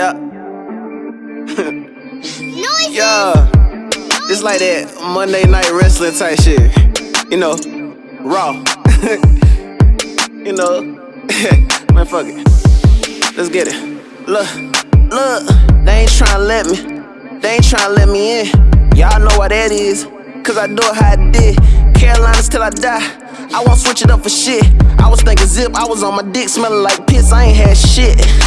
Yeah. yeah. It's like that Monday night wrestling type shit. You know, raw. you know, man, fuck it. Let's get it. Look, look, they ain't tryna let me. They ain't tryna let me in. Y'all know what that is. Cause I do it how I did. Carolinas till I die. I won't switch it up for shit. I was thinking zip, I was on my dick smelling like piss. I ain't had shit.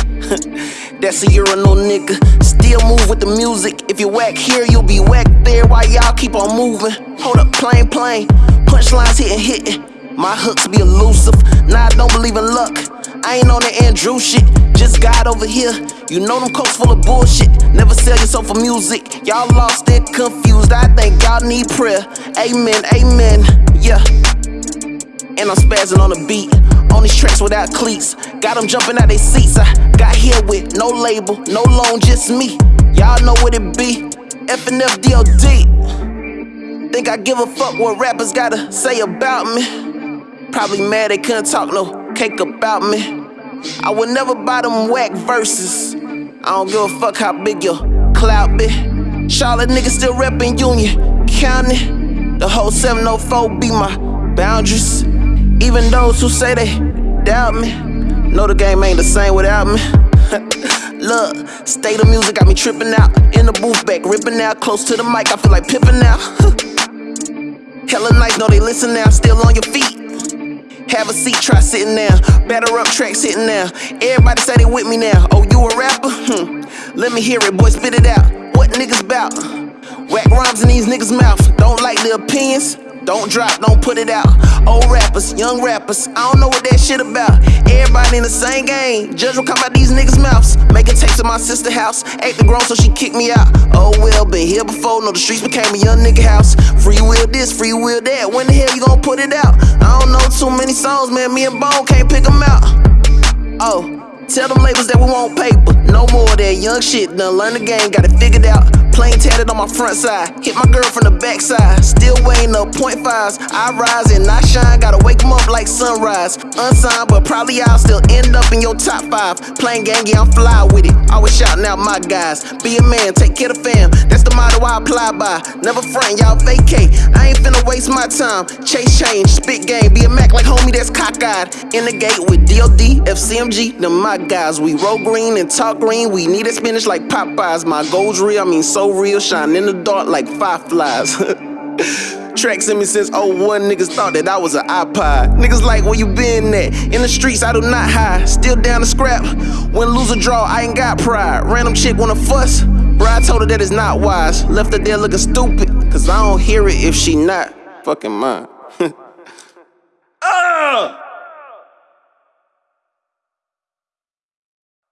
That's a urinal nigga. Still move with the music. If you whack here, you'll be whack there while y'all keep on moving. Hold up, plain, plain. Punchlines hitting, hitting. My hooks be elusive. Nah, I don't believe in luck. I ain't on the Andrew shit. Just God over here. You know them coats full of bullshit. Never sell yourself for music. Y'all lost it, confused. I think y'all need prayer. Amen, amen. Yeah. And I'm spazzing on the beat. On these tracks without cleats. Got them jumping out their seats. I got no label, no loan, just me. Y'all know what it be. FNF DOD. Think I give a fuck what rappers gotta say about me? Probably mad they couldn't talk no cake about me. I would never buy them whack verses. I don't give a fuck how big your clout be. Charlotte niggas still reppin' Union County. The whole 704 be my boundaries. Even those who say they doubt me, know the game ain't the same without me. Look, state of music got me tripping out. In the booth back, ripping out. Close to the mic, I feel like pippin' now. Hella nice, know they listen now. Still on your feet. Have a seat, try sitting down. Batter up tracks sitting now. Everybody say they with me now. Oh, you a rapper? Hmm. Let me hear it, boy, spit it out. What niggas bout? Whack rhymes in these niggas' mouth. Don't like the opinions? Don't drop, don't put it out. Old rappers, young rappers, I don't know what that shit about. Everybody in the same game. Judge will come out these niggas' mouths. Making tapes at my sister house. Acting grown, so she kicked me out. Oh well, been here before. Know the streets became a young nigga house. Free will this, free will that. When the hell you gonna put it out? I don't know too many songs, man. Me and Bone can't pick them out. Oh. Tell them labels that we want paper. No more of that young shit. Done learn the game, got it figured out. Plain tatted on my front side. Hit my girl from the back side. Still weighing up point fives. I rise and I shine. Gotta wake them up like sunrise. Unsigned, but probably I'll still end up in your top five. Playing gang, yeah, I'm fly with it. Always shouting out my guys. Be a man, take care of fam. That's the motto I apply by. Never front, y'all vacate. I ain't finna waste my time. Chase change, spit game. Be a Mac like homie that's cockeyed. In the gate with DOD, FCMG, them my guys. We roll green and talk green. We need a spinach like Popeyes. My goals real, I mean so real, shine in the dark like fireflies. Tracks in me since 01, niggas thought that I was an iPod. Niggas like, where you been at? In the streets, I do not hide. Still down to scrap. When lose or draw, I ain't got pride. Random chick wanna fuss. Bruh, I told her that it's not wise. Left her there looking stupid. Cause I don't hear it if she not fucking mine. uh!